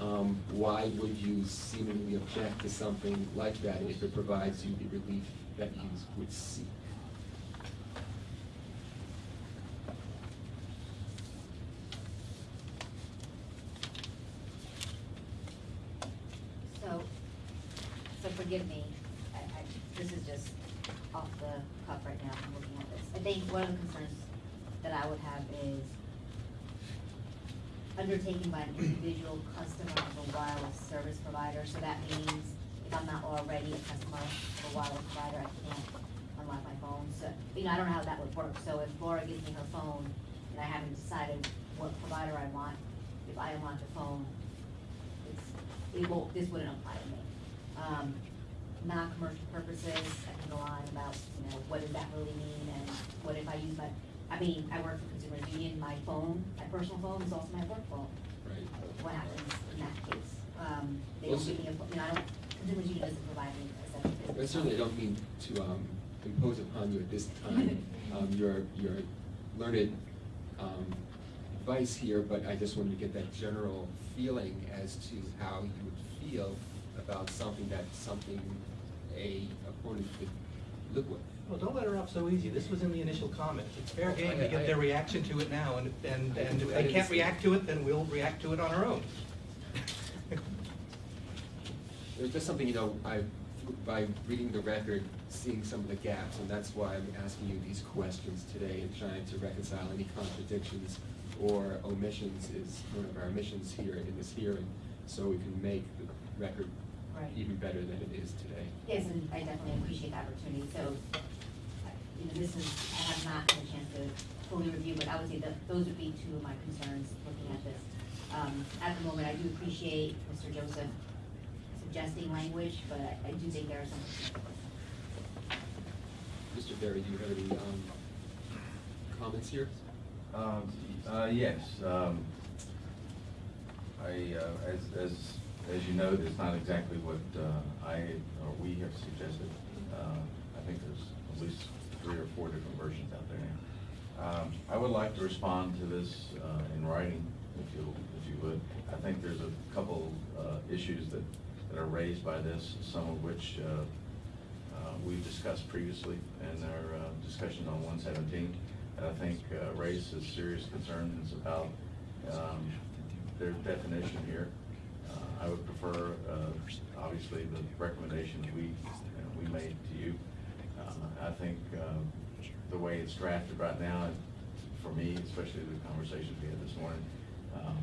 um, why would you seemingly object to something like that if it provides you the relief that you would seek?
So, so forgive me, I, I, this is just off the cuff right now, I'm looking at this. I think one of the concerns that I would have is undertaken by an individual customer of a wireless service provider, so that means if I'm not already a customer of a wireless provider, I can't unlock my phone, so, you know, I don't know how that would work, so if Laura gives me her phone and I haven't decided what provider I want, if I unlock the phone, it's, it won't, this wouldn't apply to me. Um, non-commercial purposes, I can go on about, you know, what does that really mean, and what if I use my, I mean, I work for Consumers Union, my phone, my personal phone is also my work phone.
Right.
What happens in that case? Um, they
Well,
don't give me a, you know, I don't, Consumers Union doesn't provide me a separate
I certainly don't mean to um, impose upon you at this time um, your, your learned um, advice here, but I just wanted to get that general feeling as to how you would feel about something that something a opponent could live with.
Well, don't let her off so easy. This was in the initial comments. It's fair game
I-
to get their reaction to it now, and, and, and if they can't react to it, then we'll react to it on our own.
There's just something, you know, I, by reading the record, seeing some of the gaps, and that's why I'm asking you these questions today and trying to reconcile any contradictions or omissions is one of our missions here in this hearing, so we can make the record
Right.
even better than it is today.
Yes, and I definitely appreciate the opportunity, so, I- you know, this is, I have not had a chance to fully review, but I would say that those would be two of my concerns looking at this. Um, at the moment, I do appreciate Mr. Joseph suggesting language, but I, I do think there are some.
Mr. Berry, do you have any, um, comments here?
Um, uh, yes, um, I, uh, as, as, as you know, it's not exactly what, uh, I, or we have suggested. Uh, I think there's at least three or four different versions out there. Um, I would like to respond to this, uh, in writing, if you, if you would. I think there's a couple, uh, issues that, that are raised by this, some of which, uh, uh, we've discussed previously in our uh, discussion on one seventeen. And I think uh, raises serious concerns about um, their definition here. I would prefer, obviously, the recommendations we, we made to you. I think uh, the way it's drafted right now, for me, especially the conversations we had this morning, um,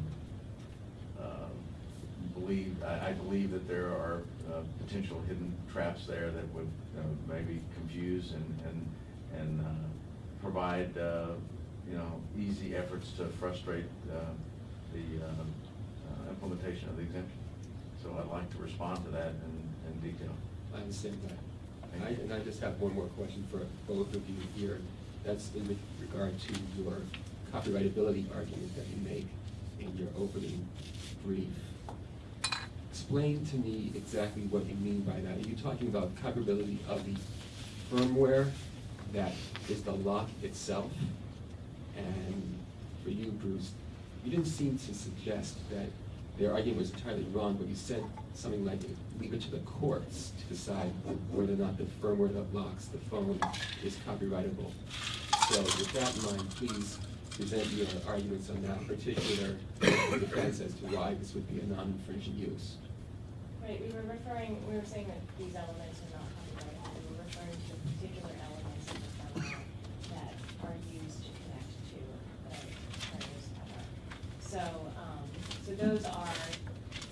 uh, believe, I, I believe that there are uh, potential hidden traps there that would uh, maybe confuse and, and, and uh, provide, uh, you know, easy efforts to frustrate uh, the implementation of the exemption. So I'd like to respond to that in, in detail.
I understand that.
Thank
I- And I just have one more question for both of you here. That's in regard to your copyrightability argument that you make in your opening brief. Explain to me exactly what you mean by that. Are you talking about copyrightability of the firmware that is the lock itself? And for you, Bruce, you didn't seem to suggest that their argument was entirely wrong, but you said something like, leave it to the courts to decide whether or not the firmware that locks the phone is copyrightable. So with that in mind, please present your arguments on that particular defense as to why this would be a non-infringing use.
Right, we were referring, we were saying that these elements are not copyrighted, we were referring to particular elements of the firmware that are used to connect to. So, um, so those are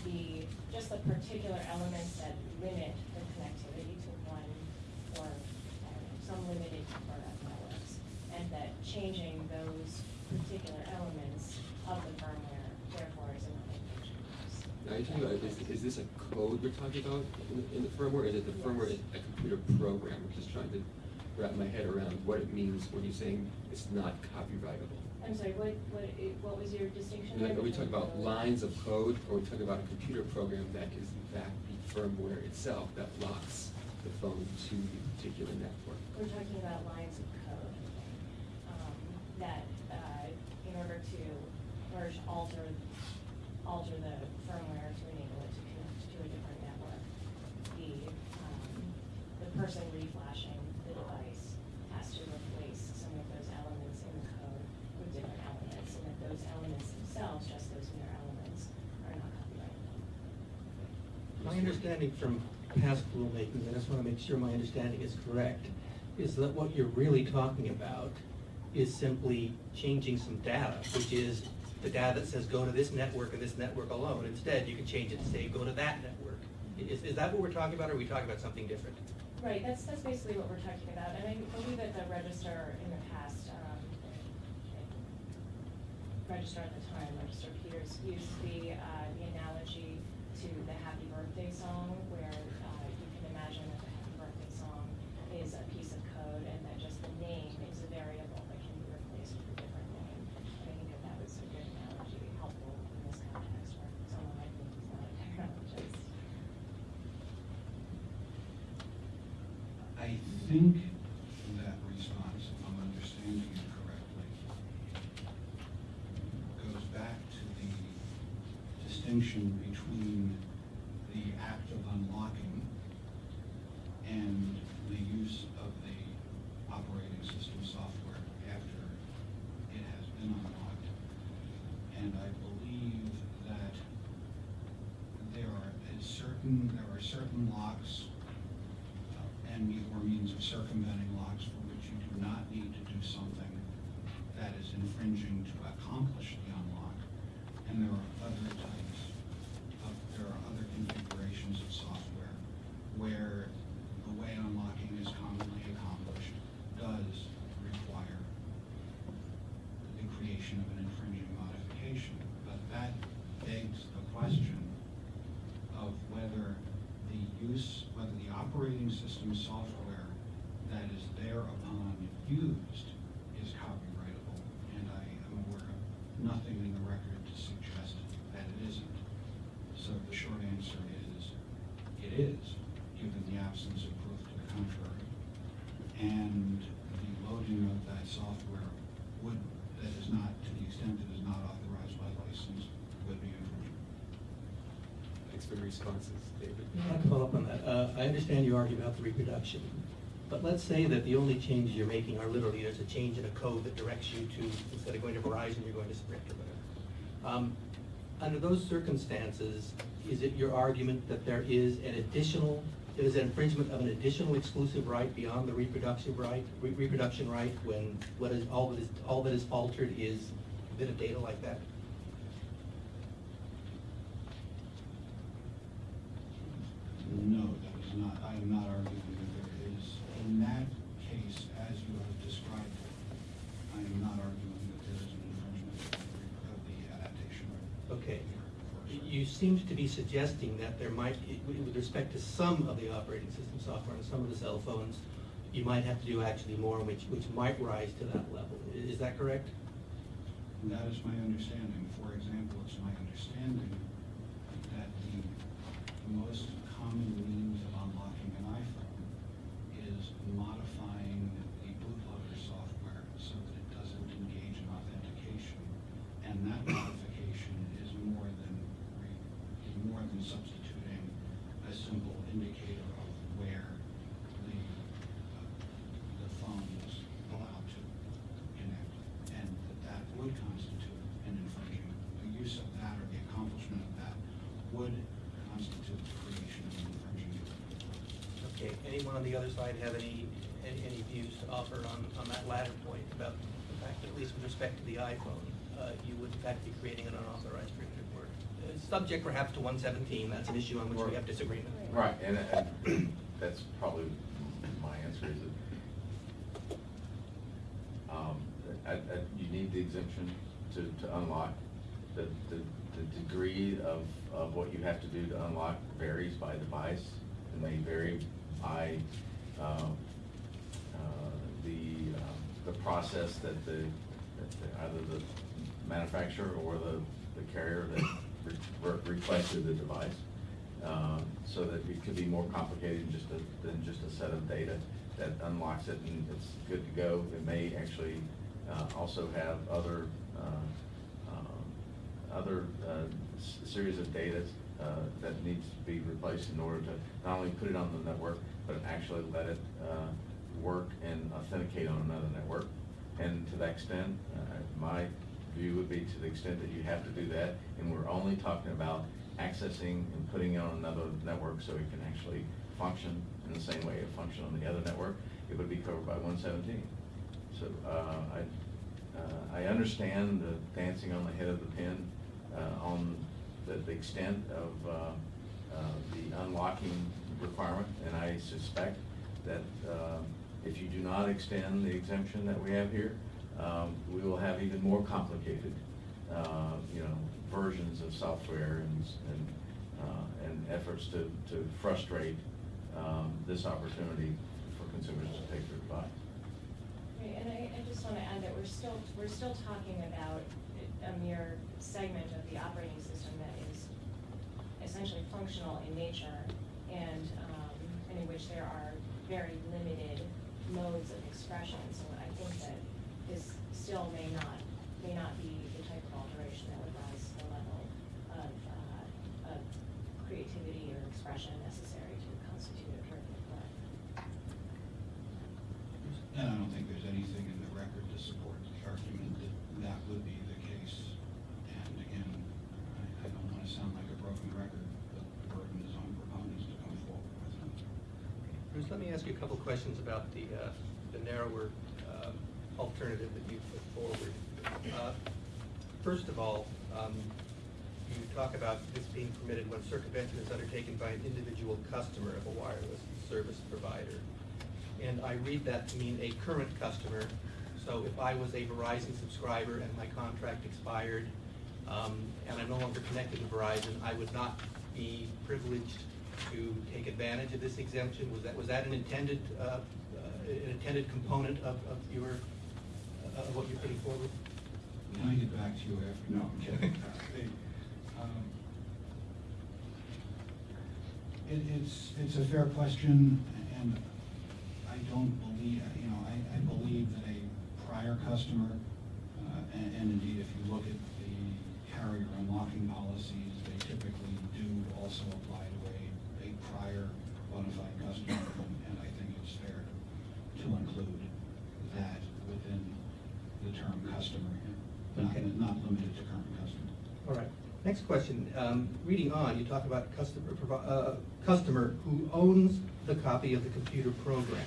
the, just the particular elements that limit the connectivity to one or, I don't know, some limited number of networks. And that changing those particular elements of the firmware therefore is.
Now, you're talking about, is, is this a code you're talking about in the, in the firmware? Is it the firmware,
Yes.
a computer program? I'm just trying to wrap my head around what it means when you're saying it's not copyrightable.
I'm sorry, what, what, what was your distinction?
Like, Are we talking about lines of code, or are we talking about a computer program that is in fact the firmware itself that locks the phone to the particular network?
We're talking about lines of code, that uh, in order to merge, alter, alter the firmware to enable it to connect to a different network, the, um, the person reflashing the device has to replace some of those elements in the code with different elements, and that those elements themselves, just those mere elements, are not copyrightable.
My understanding from past rulemaking, I just want to make sure my understanding is correct, is that what you're really talking about is simply changing some data, which is the data that says go to this network and this network alone. Instead, you can change it to say go to that network. Is, is that what we're talking about, or are we talking about something different?
Right, that's, that's basically what we're talking about, and I believe that the register in the past, um, register at the time, Register Peters, used the, uh, the analogy to the Happy Birthday song, where, uh, you can imagine that the Happy Birthday song is a piece of code, and that just the name is a variable that can be replaced with a different name. And I think that that was a good analogy, helpful in this context, where someone like me is not a technologist.
I think that response, if I'm understanding it correctly, goes back to the distinction between the act of unlocking and the use of the operating system software after it has been unlocked. And I believe that there are is certain, there are certain locks uh, and or means of circumventing locks for which you do not need to do something that is infringing to accomplish the unlock. And there are other types of, there are other configurations of software where the way unlocking is commonly accomplished does require the creation of an infringing modification. But that begs the question of whether the use, whether the operating system software that is thereupon used is copyrightable. And I am aware of nothing in the record to suggest that it isn't. So the short answer is, it is, given the absence of proof to the contrary. And the loading of that software would, that is not, to the extent it is not authorized by license, would be infringing.
Thanks for the responses, David.
I'd like to follow up on that. Uh, I understand you argue about the reproduction, but let's say that the only changes you're making are literally, there's a change in a code that directs you to, instead of going to Verizon, you're going to Sprint or whatever. Um, Under those circumstances, is it your argument that there is an additional, there is an infringement of an additional exclusive right beyond the reproduction right, re- reproduction right, when what is, all that is, all that is altered is a bit of data like that?
No, that is not, I am not arguing that there is, in that case, as you have described it, I am not arguing that there is an infringement of the- adaptation right.
Okay. You seemed to be suggesting that there might, with respect to some of the operating system software and some of the cell phones, you might have to do actually more, which, which might rise to that level. Is that correct?
That is my understanding. For example, it's my understanding that the the most common means of unlocking an iPhone is modifying the bootloader software so that it doesn't engage in authentication. That modification is more than, is more than substituting a simple indicator of where the, uh, the phone is allowed to connect. And that that would constitute an infringement. The use of that or the accomplishment of that would constitute the creation of an infringing.
Okay, anyone on the other side have any, any, any views to offer on, on that latter point about the fact that at least with respect to the iPhone, uh, you would in fact be creating an unauthorized derivative work? Uh, Subject perhaps to one seventeen, that's an issue on which we have disagreement.
Right, and, and that's probably my answer is that, um, I, I, you need the exemption to, to unlock. The, the, the degree of, of what you have to do to unlock varies by device, and may vary by, um, uh, the, um, the process that the, that the- either the manufacturer or the, the carrier that re- re- requested the device. Um, so that it could be more complicated than just a, than just a set of data that unlocks it and it's good to go. It may actually, uh, also have other, uh, um, other, uh, series of data, uh, that needs to be replaced in order to not only put it on the network, but actually let it, uh, work and authenticate on another network. And to that extent, uh, my view would be to the extent that you have to do that, and we're only talking about accessing and putting it on another network so it can actually function in the same way it functioned on the other network, it would be covered by one seventeen. So, uh, I, uh, I understand the dancing on the head of the pin, uh, on the, the extent of, uh, uh, the unlocking requirement, and I suspect that, uh, if you do not extend the exemption that we have here, um, we will have even more complicated, uh, you know, versions of software and, and, uh, and efforts to, to frustrate, um, this opportunity for consumers to take their device.
Right, and I, I just wanna add that we're still, we're still talking about a mere segment of the operating system that is essentially functional in nature and, um, and in which there are very limited modes of expression. So I think that this still may not, may not be the type of alteration that would rise to the level of, uh, of creativity or expression necessary to constitute a derivative work.
And I don't think there's anything in the record to support the argument that that would be the case. And again, I, I don't wanna sound like a broken record, but the burden is on proponents to come forward with them.
Bruce, let me ask you a couple questions about the, uh, the narrower alternative that you put forward. Uh, First of all, um, you talk about this being permitted when circumvention is undertaken by an individual customer of a wireless service provider. And I read that to mean a current customer. So if I was a Verizon subscriber and my contract expired, um, and I'm no longer connected to Verizon, I would not be privileged to take advantage of this exemption? Was that, was that an intended, uh, uh, an intended component of, of your, uh, what you're putting forward?
Can I get back to you after, no, I'm kidding. Um, It, it's, it's a fair question, and I don't believe, you know, I, I believe that a prior customer, uh, and, and indeed, if you look at the carrier unlocking policies, they typically do also apply to a, a prior bona fide customer, and- and I think it's fair to include that within the term customer, not,
Okay.
not limited to current customer.
All right. Next question. Um, Reading on, you talk about customer, provi- uh, customer who owns the copy of the computer program.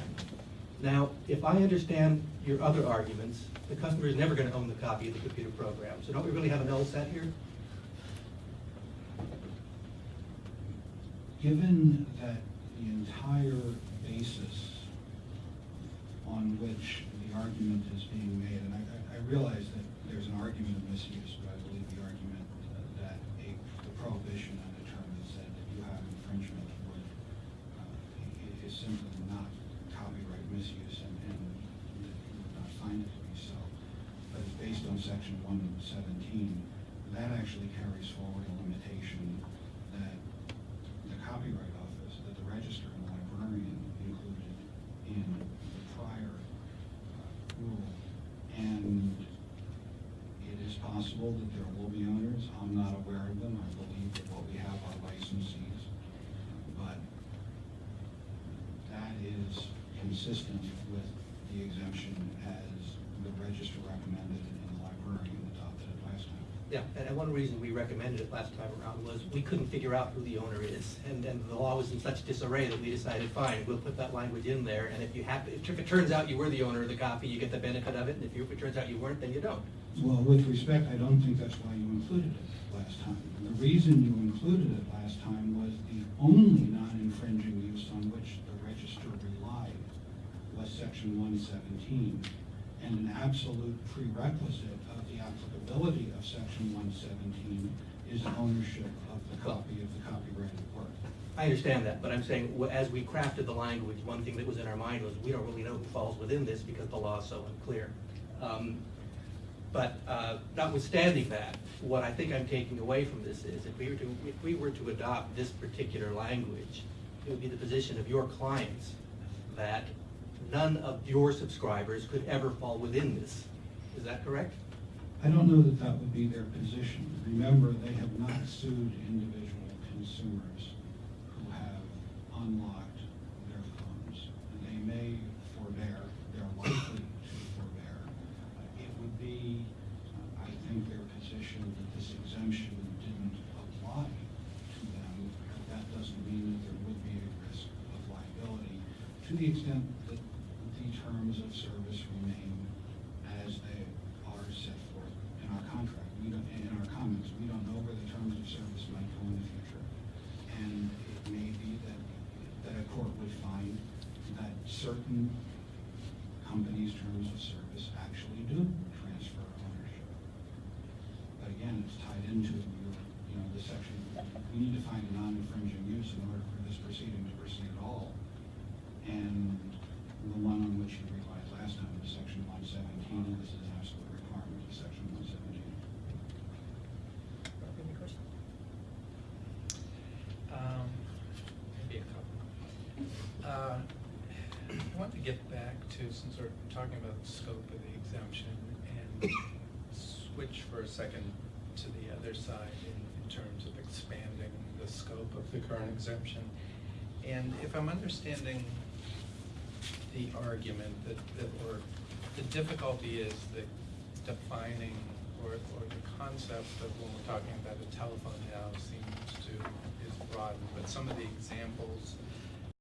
Now, if I understand your other arguments, the customer is never going to own the copy of the computer program. So don't we really have an null set here?
Given that the entire basis on which the argument is being made, realize that there's an argument of misuse, but I believe the argument uh, that a, the prohibition on a term that said that you have infringement would, uh, i- is simply not copyright misuse and, and that you would not find it to be so. But it's based on section one seventeen, that actually carries forward a limitation that the Copyright Office, that the Register and the Librarian included in the prior uh, rule. And it is possible that there will be owners, I'm not aware of them, I believe that what we have are licensees. But that is consistent with the exemption as the Register recommended and the Librarian adopted it last time.
Yeah, and one reason we recommended it last time around was we couldn't figure out who the owner is. And, and the law was in such disarray that we decided, fine, we'll put that language in there. And if you happen, if it turns out you were the owner of the copy, you get the benefit of it. And if you, if it turns out you weren't, then you don't.
Well, with respect, I don't think that's why you included it last time. The reason you included it last time was the only non-infringing use on which the register relied was section one seventeen. And an absolute prerequisite of the applicability of section one seventeen is ownership of the copy of the copyrighted work.
I understand that, but I'm saying, as we crafted the language, one thing that was in our mind was, we don't really know who falls within this because the law is so unclear. Um, But uh, notwithstanding that, what I think I'm taking away from this is, if we were to, if we were to adopt this particular language, it would be the position of your clients that none of your subscribers could ever fall within this. Is that correct?
I don't know that that would be their position. Remember, they have not sued individual consumers who have unlocked their phones. And they may forbear, they're likely to forbear. Uh, It would be, uh, I think, their position that this exemption didn't apply the extent that the terms of service remain as they are set forth in our contract, we don't, in our comments, we don't know where the terms of service might go in the future. And it may be that, that a court would find that certain companies' terms of service actually do transfer ownership. But again, it's tied into, your, you know, the section, we need to find a non-infringing use in order for this proceeding to proceed at all. And the one on which you relied last time was section one seventeen, and this is an absolute requirement of section one seventeen.
Any questions?
Um, Maybe a couple. Uh, I want to get back to, since we're talking about the scope of the exemption, and switch for a second to the other side in, in terms of expanding the scope of the current exemption. And if I'm understanding the argument that, that the difficulty is the defining or, or the concept of when we're talking about a telephone now seems to, is broadened, but some of the examples